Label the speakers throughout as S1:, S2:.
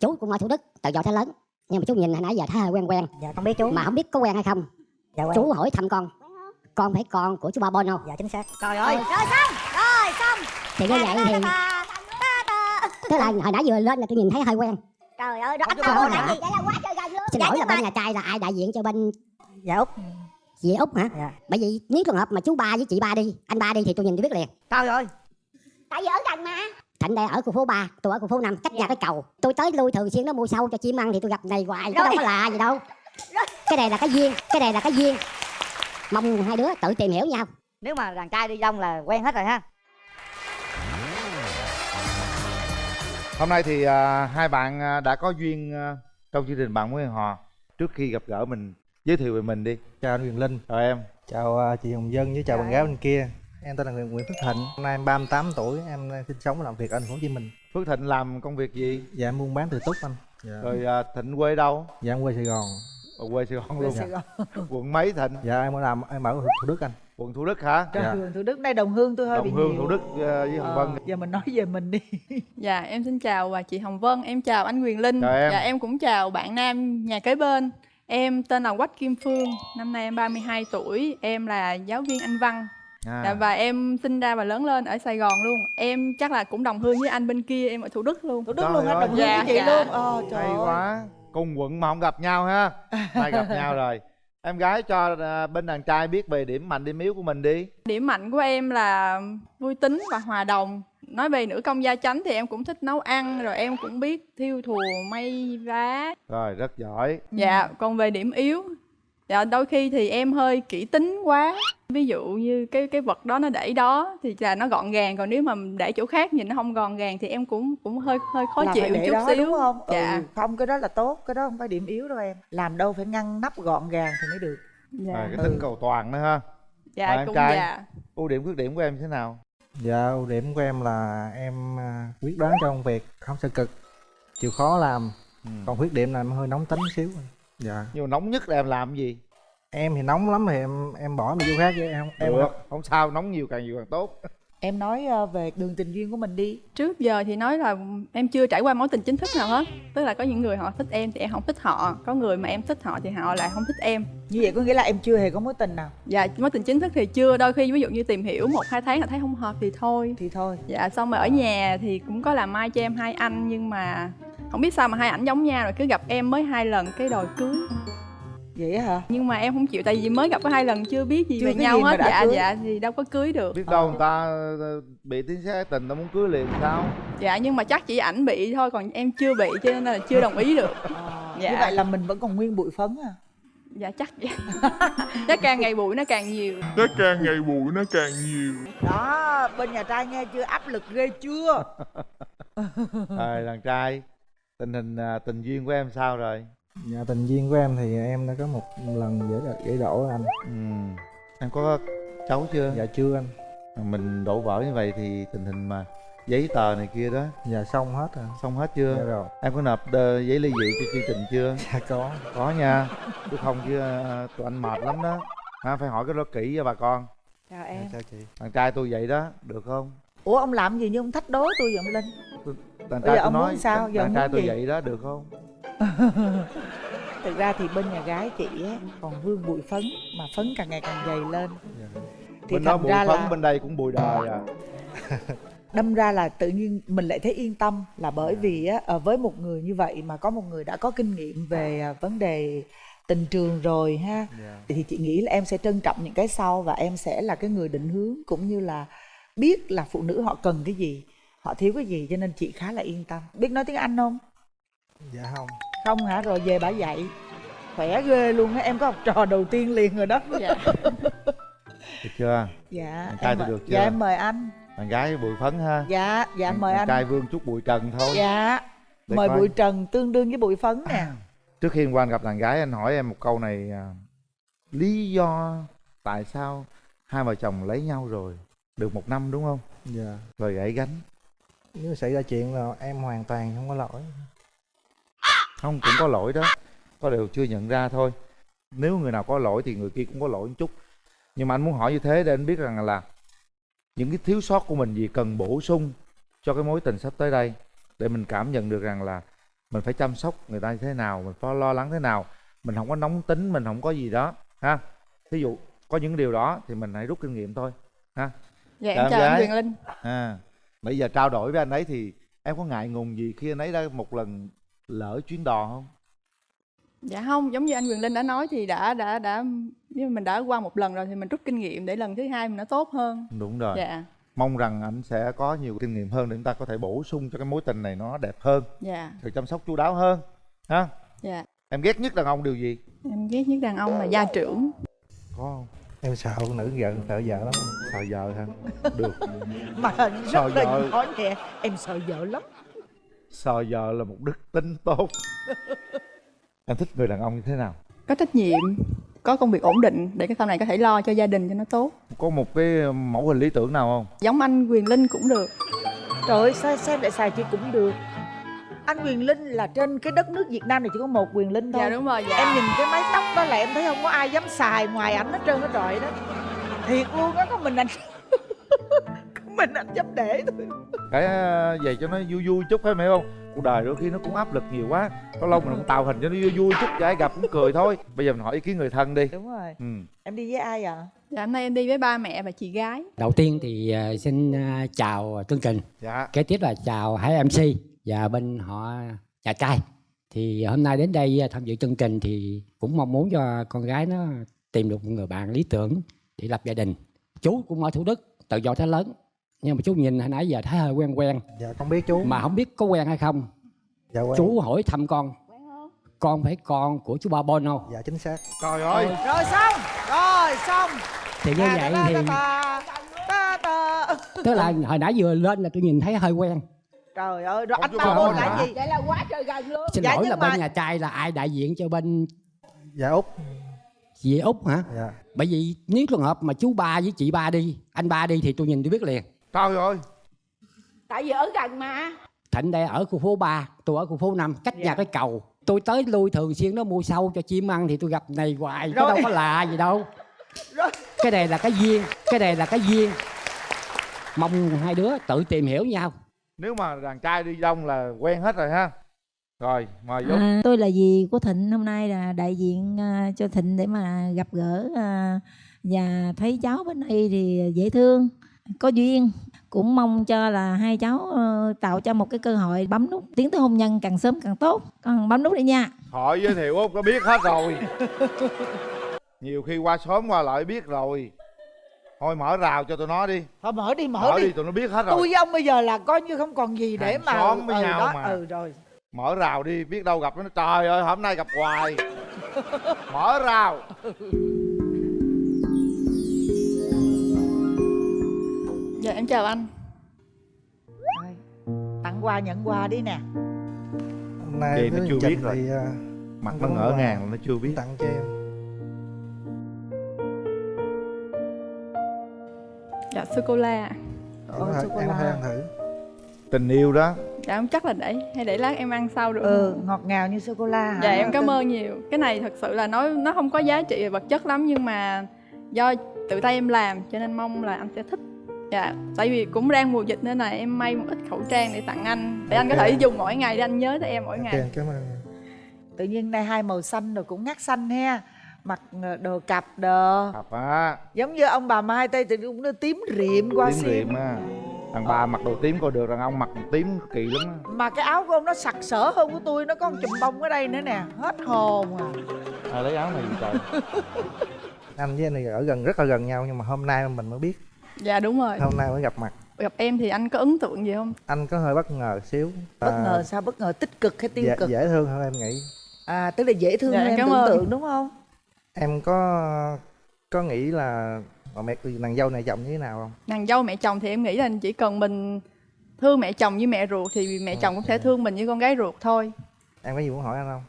S1: chú cũng ở thủ đức từ nhỏ tới lớn. Nhưng mà chú nhìn hồi nãy giờ thấy hơi quen quen.
S2: Dạ con biết chú.
S1: Mà không biết có quen hay không.
S2: Dạ quen.
S1: chú hỏi thăm con. Con phải con của chú ba bon không
S2: dạ chính xác.
S3: Trời ơi.
S4: Rồi xong rồi xong.
S1: Thì như vậy thì tức là hồi nãy vừa lên là tôi nhìn thấy hơi quen.
S4: Trời ơi đó anh Ba là gì vậy là quá trời gần luôn.
S1: Xin
S4: Dạ,
S1: lỗi là
S4: mà-
S1: bên nhà trai là ai đại diện cho bên
S2: dạ út.
S1: Dì út hả?
S2: Dạ.
S1: Bởi vì nếu trường hợp mà chú ba với chị ba đi anh ba đi thì tôi nhìn tôi biết liền.
S3: Trời ơi.
S4: Tại vì ở gần mà
S1: thạnh đây ở khu phố 3, tôi ở khu phố 5, cách nhà cái cầu tôi tới lui thường xuyên nó mua sâu cho chim ăn thì tôi gặp này hoài
S4: Rồi.
S1: đâu có lạ gì đâu
S4: Rồi.
S1: cái này là cái duyên cái này là cái duyên mong hai đứa tự tìm hiểu nhau
S3: nếu mà đàn trai đi đông là quen hết rồi ha
S5: Hôm nay thì à, hai bạn à, đã có duyên à, trong chương trình bạn muốn hẹn hò. Trước khi gặp gỡ mình giới thiệu về mình đi.
S6: chào anh Quyền Linh
S5: Chào em.
S6: chào à, chị Hồng Dân với chào bạn gái bên kia em tên là Nguyễn Nguyễn Phước Thịnh hôm nay em 38 tuổi em đang sinh sống và làm việc ở thành phố Hồ Chí Minh
S5: Phước Thịnh làm công việc gì?
S6: dạ em buôn bán từ túc anh dạ,
S5: Rồi à, Thịnh quê đâu?
S6: dạ em quê Sài Gòn
S5: Ở quê Sài Gòn luôn. Quận mấy Thịnh?
S6: dạ em có làm em ở Thủ Đức anh
S5: Quận Thủ Đức hả?
S6: Dạ.
S7: Trường Thủ Đức đây đồng hương tôi hơi bị
S5: Đồng Hương
S7: nhiều.
S5: Thủ Đức à, với Hồng
S7: Ờ,
S5: Vân.
S7: giờ mình nói về mình đi
S8: Dạ em xin chào và chị Hồng Vân, em chào anh Quyền Linh
S5: Chào em.
S8: Dạ em cũng chào bạn nam nhà kế bên Em tên là Quách Kim Phương, năm nay em 32 tuổi, em là giáo viên Anh văn
S5: À,
S8: dạ, Và em sinh ra và lớn lên ở Sài Gòn luôn Em chắc là cũng đồng hương với anh bên kia, em ở Thủ Đức luôn
S7: Thủ Đức
S5: Trời
S7: luôn hết
S5: ơi.
S7: đồng hương
S8: Dạ,
S7: với chị
S8: dạ.
S7: luôn ờ trời
S5: hay
S7: ơi.
S5: quá. Cùng quận mà không gặp nhau ha. Nay gặp nhau rồi. Em gái cho à, bên đàn trai biết về điểm mạnh điểm yếu của mình đi.
S8: Điểm mạnh của em là vui tính và hòa đồng Nói về nữ công gia chánh thì em cũng thích nấu ăn Rồi em cũng biết thiêu thùa, may vá
S5: Rồi rất giỏi.
S8: Dạ, còn về điểm yếu Dạ, đôi khi thì em hơi kỹ tính quá. Ví dụ như cái cái vật đó nó để đó thì là nó gọn gàng Còn nếu mà để chỗ khác nhìn nó không gọn gàng thì em cũng cũng hơi hơi khó
S7: là
S8: chịu
S7: phải để
S8: chút
S7: đó
S8: xíu.
S7: đúng không?
S8: Dạ,
S7: ừ, không cái đó là tốt cái đó không phải điểm yếu đâu em. Làm đâu phải ngăn nắp gọn gàng thì mới được.
S8: Dạ,
S5: Rồi, cái tính cầu toàn nữa ha.
S8: Dạ
S5: em
S8: cũng
S5: trai.
S8: dạ.
S5: Ưu điểm khuyết điểm của em thế nào?
S6: dạ ưu điểm của em là em à, quyết đoán trong công việc không sợ cực chịu khó làm.
S5: Ừ.
S6: còn khuyết điểm là em hơi nóng tính xíu dạ
S5: Nhưng mà nóng nhất là em làm cái gì?
S6: em thì nóng lắm thì em em bỏ đi chỗ khác chứ em em
S5: Được, không sao, nóng nhiều càng nhiều càng tốt.
S7: Em nói ờ, về đường tình duyên của mình đi.
S8: Trước giờ thì nói là em chưa trải qua mối tình chính thức nào hết. Tức là có những người họ thích em thì em không thích họ. Có người mà em thích họ thì họ lại không thích em.
S7: Như vậy có nghĩa là em chưa hề có mối tình nào?
S8: Dạ, mối tình chính thức thì chưa. Đôi khi ví dụ như tìm hiểu một hai tháng là thấy không hợp thì thôi.
S7: Thì thôi.
S8: Dạ xong rồi ở nhà thì cũng có làm mai cho em hai anh nhưng mà không biết sao mà hai ảnh giống nhau rồi. Cứ gặp em mới hai lần cái đòi cưới
S7: vậy hả?
S8: Nhưng mà em không chịu tại vì mới gặp có hai lần chưa biết gì
S7: Chưa
S8: về nhau
S7: gì mà
S8: hết. dạ
S7: cưới.
S8: dạ thì đâu có cưới được.
S5: Biết đâu người ta ờ, bị tiếng xe tình, ta muốn cưới liền sao?
S8: dạ nhưng mà chắc chỉ ảnh bị thôi còn em chưa bị cho nên là chưa đồng ý được.
S7: Ờ,
S8: Dạ.
S7: như vậy là mình vẫn còn nguyên bụi phấn à?
S8: Dạ chắc vậy. Chắc càng ngày bụi nó càng nhiều.
S9: Nó càng ngày bụi nó càng nhiều.
S7: Đó bên nhà trai nghe chưa? Áp lực ghê chưa?
S5: Rồi, đàn trai, tình hình à, tình duyên của em sao rồi?
S6: Dạ tình duyên của em thì em đã có một lần dễ dễ đổ anh
S5: Ừ. Em có cháu chưa?
S6: dạ chưa anh
S5: Mình đổ vỡ như vậy thì tình hình mà giấy tờ này kia đó
S6: dạ xong hết rồi
S5: xong hết chưa?
S6: dạ rồi
S5: Em có nộp ờ, giấy ly dị cho chương trình chưa?
S6: dạ có
S5: Có nha. Chứ không chứ ờ, tụi anh mệt lắm đó. Ha, phải hỏi cái đó kỹ cho bà con.
S7: chào
S6: dạ,
S7: em
S6: chào chị
S5: Đàn trai tôi vậy đó, được không?
S7: ủa ông làm gì nhưng ông thách đố tôi vậy ông linh Bây
S5: trai tôi nói,
S7: sao? Giờ ông
S5: trai tôi vậy đó, được không?
S7: thực ra thì bên nhà gái chị á còn vương bụi phấn mà phấn càng ngày càng dày lên. Thì
S5: bên đó bụi phấn,
S7: là
S5: bên đây cũng bụi đời à.
S7: đâm ra là tự nhiên mình lại thấy yên tâm là bởi vì á ờ, với một người như vậy mà có một người đã có kinh nghiệm về à, vấn đề tình trường rồi ha
S5: Dạ.
S7: thì chị nghĩ là em sẽ trân trọng những cái sau và em sẽ là cái người định hướng cũng như là biết là phụ nữ họ cần cái gì họ thiếu cái gì cho nên chị khá là yên tâm. Biết nói tiếng anh không?
S6: Dạ không
S7: không hả rồi về bà dạy khỏe ghê luôn á em có học trò đầu tiên liền rồi đó
S8: dạ
S5: Được chưa?
S7: dạ
S5: trai
S7: em mời-
S5: được chưa?
S7: dạ em mời anh
S5: Đàn gái bụi phấn ha.
S7: dạ dạ
S5: Đàn-
S7: mời anh
S5: trai vương chút bụi trần thôi.
S7: dạ
S5: Để
S7: mời
S5: coi.
S7: bụi trần tương đương với bụi phấn nè
S5: Trước khi qua anh gặp đàn gái anh hỏi em một câu này à, Lý do tại sao hai vợ chồng lấy nhau rồi Được một năm đúng không?
S6: dạ
S5: Rồi gãy gánh
S6: nếu xảy ra chuyện là em hoàn toàn không có lỗi
S5: Không cũng có lỗi đó. Có điều chưa nhận ra thôi. Nếu người nào có lỗi thì người kia cũng có lỗi một chút. Nhưng mà anh muốn hỏi như thế để anh biết rằng là Những cái thiếu sót của mình gì cần bổ sung Cho cái mối tình sắp tới đây Để mình cảm nhận được rằng là mình phải chăm sóc người ta như thế nào mình phải lo lắng thế nào. Mình không có nóng tính mình không có gì đó ha. Thí dụ có những điều đó thì mình hãy rút kinh nghiệm thôi ha.
S8: Dạ em chào anh Quyền Linh.
S5: À bây giờ trao đổi với anh ấy thì em có ngại ngùng gì khi anh ấy đã một lần lỡ chuyến đò không?
S8: Dạ không giống như anh Quyền Linh đã nói thì đã đã đã nếu mà mình đã qua một lần rồi thì mình rút kinh nghiệm để lần thứ hai mình nó tốt hơn.
S5: Đúng rồi.
S8: Dạ.
S5: Mong rằng anh sẽ có nhiều kinh nghiệm hơn để chúng ta có thể bổ sung cho cái mối tình này nó đẹp hơn.
S8: Dạ.
S5: Sự chăm sóc chu đáo hơn ha?
S8: Dạ.
S5: Em ghét nhất đàn ông điều gì?
S8: Em ghét nhất đàn ông là gia trưởng.
S5: Có không?
S6: Em sợ phụ nữ vợ sợ vợ lắm.
S5: Sợ vợ hả? Được.
S7: Mà
S5: Sợ
S7: rất là
S5: vợ.
S7: nói nè em sợ vợ lắm
S5: sợ vợ là một đức tính tốt. Em thích người đàn ông như thế nào?
S8: Có trách nhiệm có công việc ổn định để cái sau này có thể lo cho gia đình cho nó tốt.
S5: Có một cái mẫu hình lý tưởng nào không?
S8: Giống anh Quyền Linh cũng được.
S7: Trời ơi sao xem lại xài chị cũng được. Anh Quyền Linh là trên cái đất nước Việt Nam này chỉ có một Quyền Linh thôi.
S8: Dạ đúng rồi dạ.
S7: Em nhìn cái mái tóc đó là em thấy không có ai dám xài ngoài ảnh hết trơn hết trọi đó. Thiệt luôn á có mình anh mình anh dám để thôi
S5: cái về cho nó vui vui chút phải không hiểu không cuộc đời đôi khi nó cũng áp lực nhiều quá. Có lâu mình cũng tạo hình cho nó vui vui chút cho ai gặp cũng cười thôi. Bây giờ mình hỏi ý kiến người thân đi.
S7: Đúng rồi.
S5: Ừ.
S7: Em đi với ai à
S8: dạ hôm nay em đi với ba mẹ và chị gái.
S2: Đầu tiên thì à, xin à, chào chương trình,
S5: dạ.
S2: Kế tiếp là chào hai MC và bên họ nhà trai. Thì hôm nay đến đây à, tham dự chương trình thì cũng mong muốn cho con gái nó tìm được một người bạn lý tưởng để lập gia đình. Chú cũng ở Thủ Đức, từ nhỏ tới lớn. Nhưng mà chú nhìn hồi nãy giờ thấy hơi quen quen.
S6: Dạ con biết chú.
S2: Mà không biết có quen hay không.
S6: dạ quen.
S2: Chú hỏi thăm con. Con phải con của chú Ba Bon không?
S6: dạ chính xác.
S5: Trời ơi.
S7: Rồi xong rồi xong.
S2: Thì như vậy thì tức là hồi nãy vừa lên là tôi nhìn thấy hơi quen.
S7: trời ơi rồi anh ba Bôn là gì?
S4: Vậy là quá trời gần luôn.
S2: Xin
S7: Dạ,
S2: lỗi là
S7: mà-
S2: bên nhà trai là ai đại diện cho bên
S6: dạ út.
S2: Chị Út hả?
S6: dạ.
S2: Bởi vì nếu trường hợp mà chú ba với chị ba đi, anh ba đi thì tôi nhìn tôi biết liền.
S5: Trời ơi
S4: tại vì ở gần mà
S2: Thịnh đây ở khu phố 3, tôi ở khu phố 5, cách
S7: Dạ.
S2: nhà cái cầu. Tôi tới lui thường xuyên nó mua sâu cho chim ăn thì tôi gặp này hoài,
S7: Rồi.
S2: có đâu có lạ gì đâu.
S7: Rồi.
S2: Cái này là cái duyên, cái này là cái duyên. Mong hai đứa tự tìm hiểu nhau.
S5: nếu mà đàn trai đi đông là quen hết rồi ha rồi mời Dũng
S10: À, tôi là dì của Thịnh hôm nay là đại diện à, cho Thịnh để mà gặp gỡ à, và thấy cháu bên đây thì dễ thương, có duyên. Cũng mong cho là hai cháu ờ, tạo cho một cái cơ hội bấm nút tiến tới hôn nhân càng sớm càng tốt. Con bấm nút đi nha.
S5: hỏi giới thiệu Út có biết hết rồi. Nhiều khi qua sớm qua lại biết rồi. Thôi mở rào cho tụi nó đi.
S7: Thôi mở đi mở,
S5: mở
S7: đi.
S5: đi tụi nó biết hết
S7: tôi
S5: rồi
S7: với ông bây giờ là coi như không còn gì để
S5: Hàng
S7: mà
S5: xóm với
S7: ừ,
S5: nhau
S7: đó,
S5: mà.
S7: ừ rồi.
S5: Mở rào đi biết đâu gặp nó. Trời ơi hôm nay gặp hoài. Mở rào
S8: dạ em chào anh.
S7: Rồi. tặng quà nhận quà đi nè.
S6: Hôm nay
S5: Vậy nó chưa biết rồi.
S6: thì, à,
S5: mặt nó ngỡ ngàng là nó chưa biết.
S6: tặng cho em.
S8: Dạ sô cô la
S6: em
S7: Ồ,
S6: có thể- em
S7: sô-cô-la.
S6: ăn thử.
S5: Tình yêu đó.
S8: Dạ không chắc là để hay để lát em ăn sau được
S7: ừ ngọt ngào như sô cô la hả?
S8: Dạ em cảm ơn nhiều. Cái này thật sự là nó nó không có giá trị về vật chất lắm nhưng mà do tự tay em làm cho nên mong là anh sẽ thích dạ tại vì cũng đang mùa dịch nên là em may một ít khẩu trang để tặng anh. Để anh có thể dùng mỗi ngày để anh nhớ tới em mỗi ngày.
S6: cảm ơn.
S7: Tự nhiên nay hai màu xanh rồi cũng ngắt xanh ha mặc ờ, đồ cặp đồ.
S5: Thật á.
S7: Giống như ông bà mai tây thì cũng nó tím riệm qua
S5: tím
S7: xiêm
S5: riệm á. Đàn bà mặc đồ tím coi được đàn ông mặc tím kỳ lắm á.
S7: Mà cái áo của ông nó sặc sỡ hơn của tôi nó có một chùm bông ở đây nữa nè. Hết hồn à.
S5: Ai lấy áo này gì trời?
S6: Anh với anh này ở gần rất là gần nhau nhưng mà hôm nay mình mới biết
S8: dạ đúng rồi.
S6: Hôm nay mới gặp mặt.
S8: Gặp em thì anh có ấn tượng gì không?
S6: Anh có hơi bất ngờ xíu.
S7: Bất
S6: À,
S7: ngờ sao? Bất ngờ tích cực hay tiêu
S6: dễ,
S7: cực?
S6: dễ thương hơn em nghĩ.
S7: À tức là dễ thương
S8: Dạ,
S7: hơn em
S8: cảm
S7: tưởng
S8: ơn.
S7: tượng đúng không?
S6: Em có có nghĩ là bà mẹ nàng dâu này chồng như thế nào không?
S8: Nàng dâu mẹ chồng thì em nghĩ là chỉ cần mình thương mẹ chồng như mẹ ruột thì mẹ chồng cũng sẽ thương mình như con gái ruột thôi.
S6: Em có gì muốn hỏi anh không?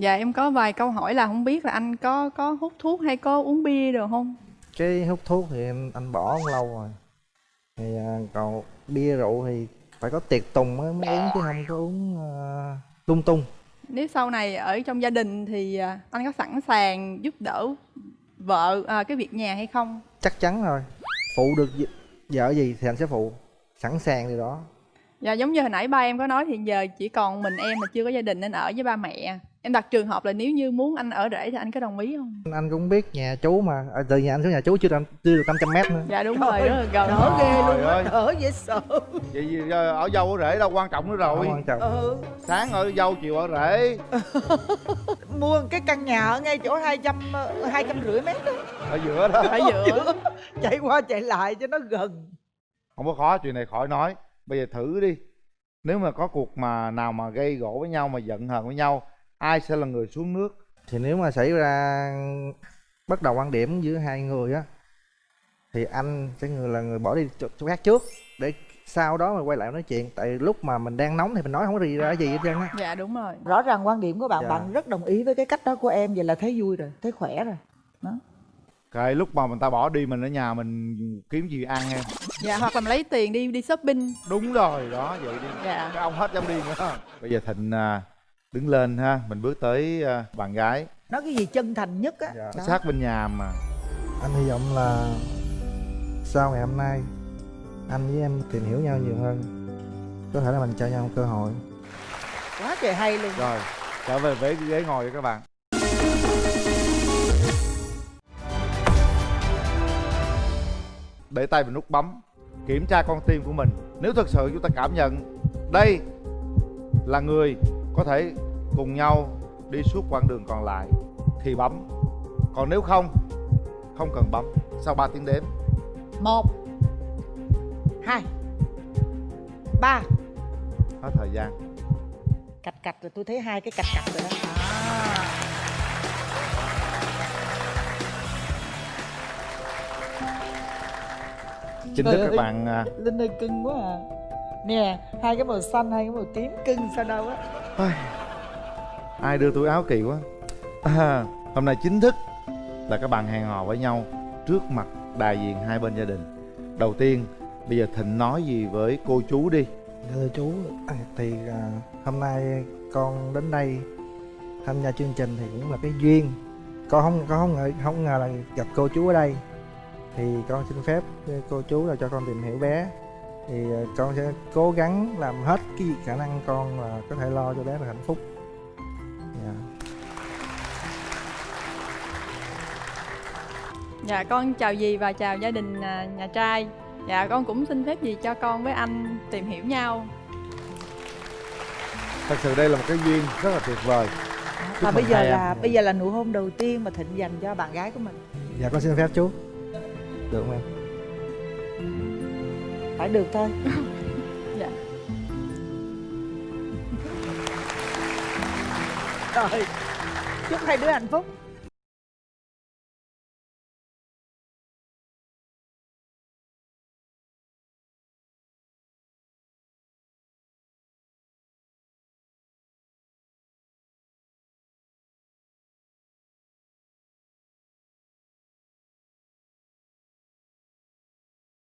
S8: Dạ em có vài câu hỏi là không biết là anh có có hút thuốc hay có uống bia được không
S6: cái hút thuốc thì em anh bỏ cũng lâu rồi. Thì à, còn bia rượu thì phải có tiệc tùng mới, mới uống chứ không có uống à, lung tung.
S8: Nếu sau này ở trong gia đình thì à, anh có sẵn sàng giúp đỡ vợ à, cái việc nhà hay không?
S6: Chắc chắn rồi. Phụ được vợ gì thì anh sẽ phụ. Sẵn sàng điều đó.
S8: Dạ giống như hồi nãy ba em có nói thì giờ chỉ còn mình em mà chưa có gia đình nên ở với ba mẹ. Em đặt trường hợp là nếu như muốn anh ở rể thì anh có đồng ý không?
S6: anh cũng biết nhà chú mà. À, từ nhà anh xuống nhà chú chưa, chưa được 500 mét nữa.
S8: Dạ đúng rồi, rất là gần.
S7: đỡ ghê luôn
S5: ơi.
S7: đỡ dễ sợ.
S5: Vậy gì ở dâu ở rể đâu quan trọng nữa rồi.
S6: Không quan trọng.
S7: Ừ.
S5: sáng ở dâu chiều ở rể.
S7: Mua cái căn nhà ở ngay chỗ hai trăm hai trăm rưỡi mét đó.
S5: Ở giữa đó.
S8: Ở giữa.
S7: chạy qua chạy lại cho nó gần.
S5: Không có khó chuyện này khỏi nói. Bây giờ thử đi. Nếu mà có cuộc mà nào mà gây gỗ với nhau mà giận hờn với nhau ai sẽ là người xuống nước
S6: thì nếu mà xảy ra bất đồng quan điểm giữa hai người á thì anh sẽ người là người bỏ đi chỗ, chỗ khác trước để sau đó mà quay lại nói chuyện tại lúc mà mình đang nóng thì mình nói không có gì ra gì hết trơn á
S8: Dạ đúng rồi.
S7: rõ ràng quan điểm của bạn
S6: Dạ.
S7: bạn rất đồng ý với cái cách đó của em vậy là thấy vui rồi thấy khỏe rồi
S5: cái lúc mà người ta bỏ đi mình ở nhà mình kiếm gì ăn em
S8: Dạ hoặc là mình lấy tiền đi đi shopping.
S5: đúng rồi đó vậy đi
S8: Dạ.
S5: cái ông hết dám đi nữa bây giờ thịnh à, đứng lên ha mình bước tới à, bạn gái.
S7: Nói cái gì chân thành nhất á.
S6: Dạ.
S7: Đó.
S5: sát bên nhà mà.
S6: Anh hy vọng là sau ngày hôm nay anh với em tìm hiểu nhau nhiều hơn. Có thể là mình cho nhau một cơ hội.
S7: Quá trời hay luôn.
S5: Rồi trở về với ghế ngồi cho các bạn. Để tay vào nút bấm kiểm tra con tim của mình. Nếu thật sự chúng ta cảm nhận đây là người có thể cùng nhau đi suốt quãng đường còn lại thì bấm. Còn nếu không không cần bấm. Sau 3 tiếng đếm.
S7: Một hai ba.
S5: Hết thời gian.
S7: Cạch cạch rồi tôi thấy hai cái cạch cạch rồi đó. À.
S5: chính thức các bạn à,
S7: linh ơi cưng quá à. Nè hai cái màu xanh hai cái màu tím cưng sao đâu á
S5: ai đưa túi áo kỳ quá. À, hôm nay chính thức là các bạn hẹn hò với nhau trước mặt đại diện hai bên gia đình. Đầu tiên bây giờ thịnh nói gì với cô chú đi.
S6: Thưa chú à, thì à, hôm nay con đến đây tham gia chương trình thì cũng là cái duyên. Con không con không ngờ không ngờ là gặp cô chú ở đây. Thì con xin phép cô chú là cho con tìm hiểu bé. Thì à, con sẽ cố gắng làm hết cái khả năng con là có thể lo cho bé được hạnh phúc. Dạ
S8: con chào dì và chào gia đình à, nhà trai. Dạ con cũng xin phép dì cho con với anh tìm hiểu nhau.
S5: thật sự đây là một cái duyên rất là tuyệt vời Chúc
S7: và bây giờ
S5: hai em.
S7: là bây giờ là nụ hôn đầu tiên mà thịnh dành cho bạn gái của mình
S6: dạ con xin phép chú được không em
S7: phải được thôi
S8: Dạ.
S7: rồi chúc hai đứa hạnh phúc